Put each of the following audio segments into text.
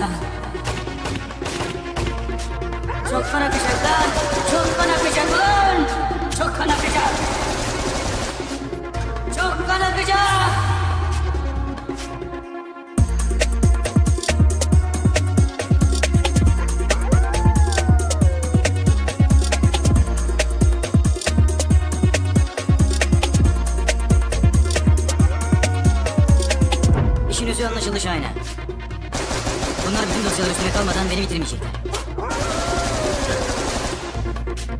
lan. Çok kan akacak lan. Çok kan akacak lan. Çok kan akacak. Çok kan akacak. İşin bitirmeyecekler.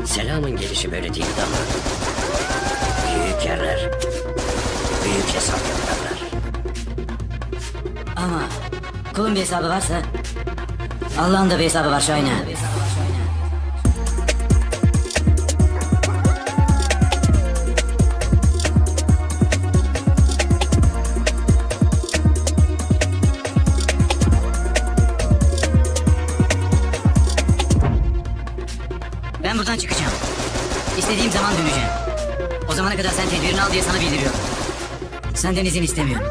Selamın gelişi böyle değildi ama. Büyük yerler, büyük hesap yaparlar. Ama kulun bir hesabı varsa Allah'ın da bir hesabı var Şahin'e. Ben buradan çıkacağım. İstediğim zaman döneceğim. O zamana kadar sen tedbirini al diye sana bildiriyorum. Senden izin istemiyorum.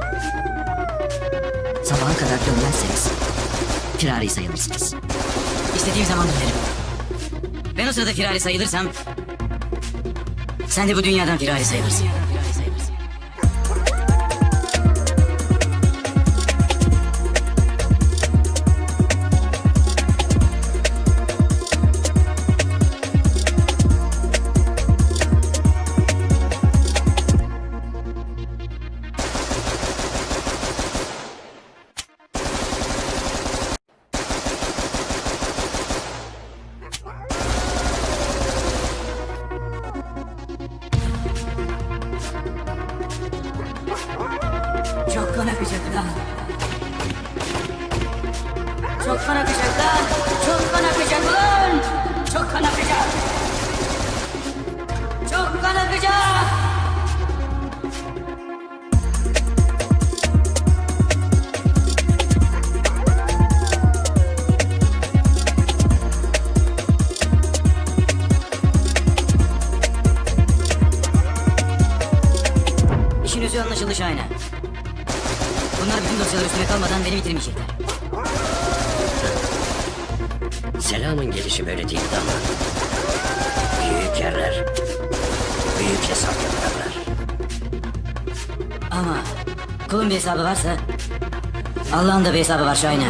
Sabaha kadar dönmezseniz firari sayılırsınız. İstediğim zaman dönerim. Ben o sırada firari sayılırsam sen de bu dünyadan firari sayılırsın. Çok kan akacak lan. Çok kan akacak lan. Çok kan akacak. Çok kan akacak. İşin özü anlaşıldı Şahin'e. Bunlar bütün dosyalar üstüne kalmadan beni bitirmeyecekler. Selamın gelişi böyle değildi ama. Büyük yerler, büyük hesap yaparlar. Ama kulun bir hesabı varsa Allah'ın da bir hesabı var Şahin'e.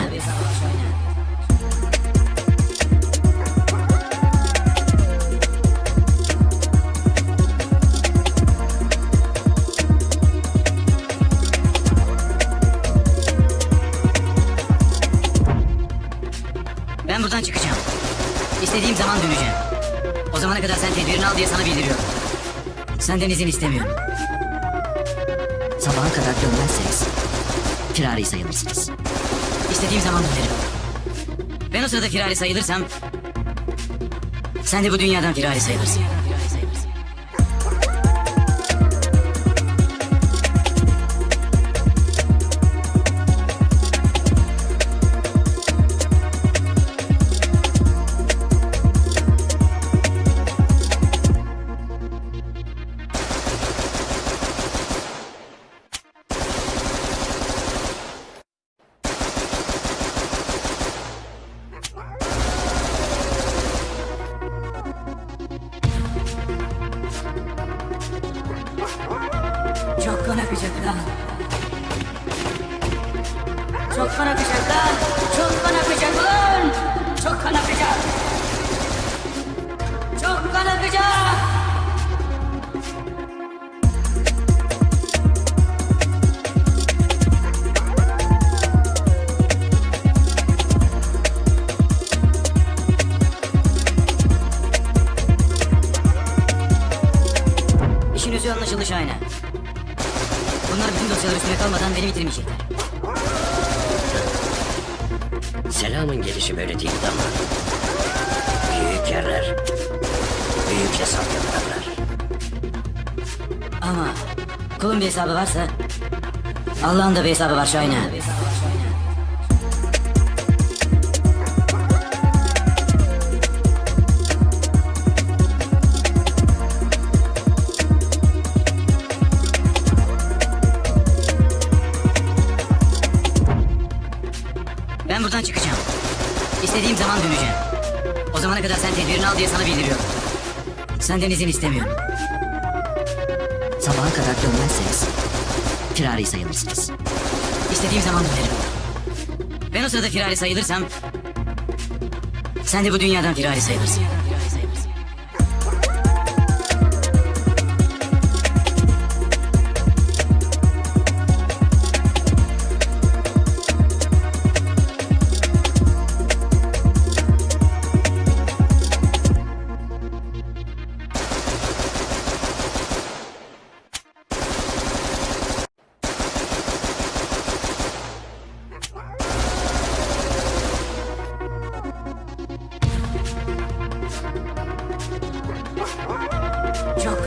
O zamana kadar sen tedbirini al diye sana bildiriyorum. Senden izin istemiyorum. Sabaha kadar dönmezseniz firari sayılırsınız. İstediğim zaman dönerim. Ben o sırada firari sayılırsam sen de bu dünyadan firari sayılırsın. Akacak lan. Çok kan akacak lan. Çok kan akacak lan. Çok kan akacak. Çok kan akacak. İşin özü anlaşıldı Şahin'e. Bunlar bütün dosyalar üstüne kalmadan beni bitirmeyecekler. Selamın gelişi böyle değildi ama. Büyük yerler, büyük hesap yaparlar. Ama kulun bir hesabı varsa Allah'ın da bir hesabı var Şahin'e. O zamana kadar sen tedbirini al diye sana bildiriyorum. Senden izin istemiyorum. Sabaha kadar dönmezseniz firari sayılırsınız. İstediğim zaman dönerim. Ben o sırada firari sayılırsam sen de bu dünyadan firari sayılırsın.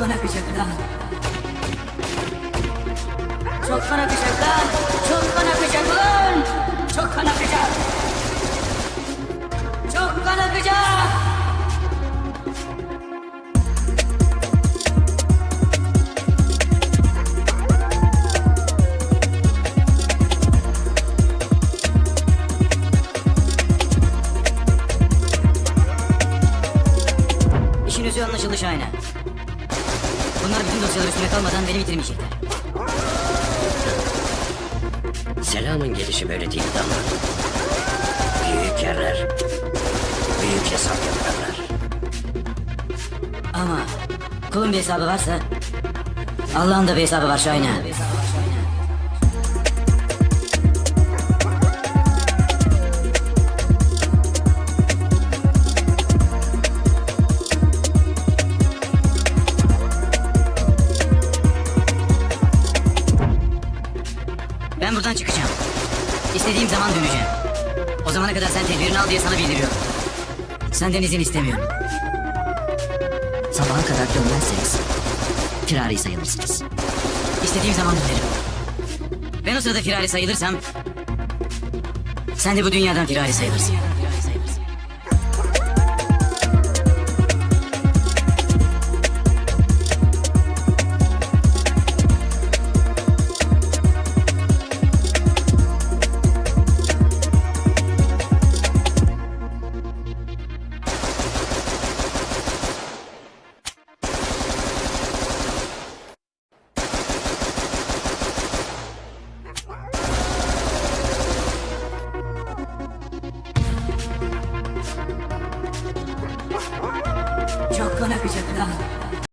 Çok kan akacak lan. Çok kan akacak lan. Çok kan akacak lan. Çok kan akacak. Çok kan akacak. İşin özü anlaşıldı Şahin'e. Bunlar bütün dosyalar üstüne kalmadan beni bitirmeyecekler. Selamın gelişi böyle değil ama büyük yerler büyük hesap yaparlar. Ama kulun bir hesabı varsa Allah'ın da bir hesabı var Şahin'e. Ben buradan çıkacağım. İstediğim zaman döneceğim. O zamana kadar sen tedbirini al diye sana bildiriyorum. Senden izin istemiyorum. Sabaha kadar dönmezseniz firari sayılırsınız. İstediğim zaman dönerim. Ben o sırada firari sayılırsam sen de bu dünyadan firari sayılırsın.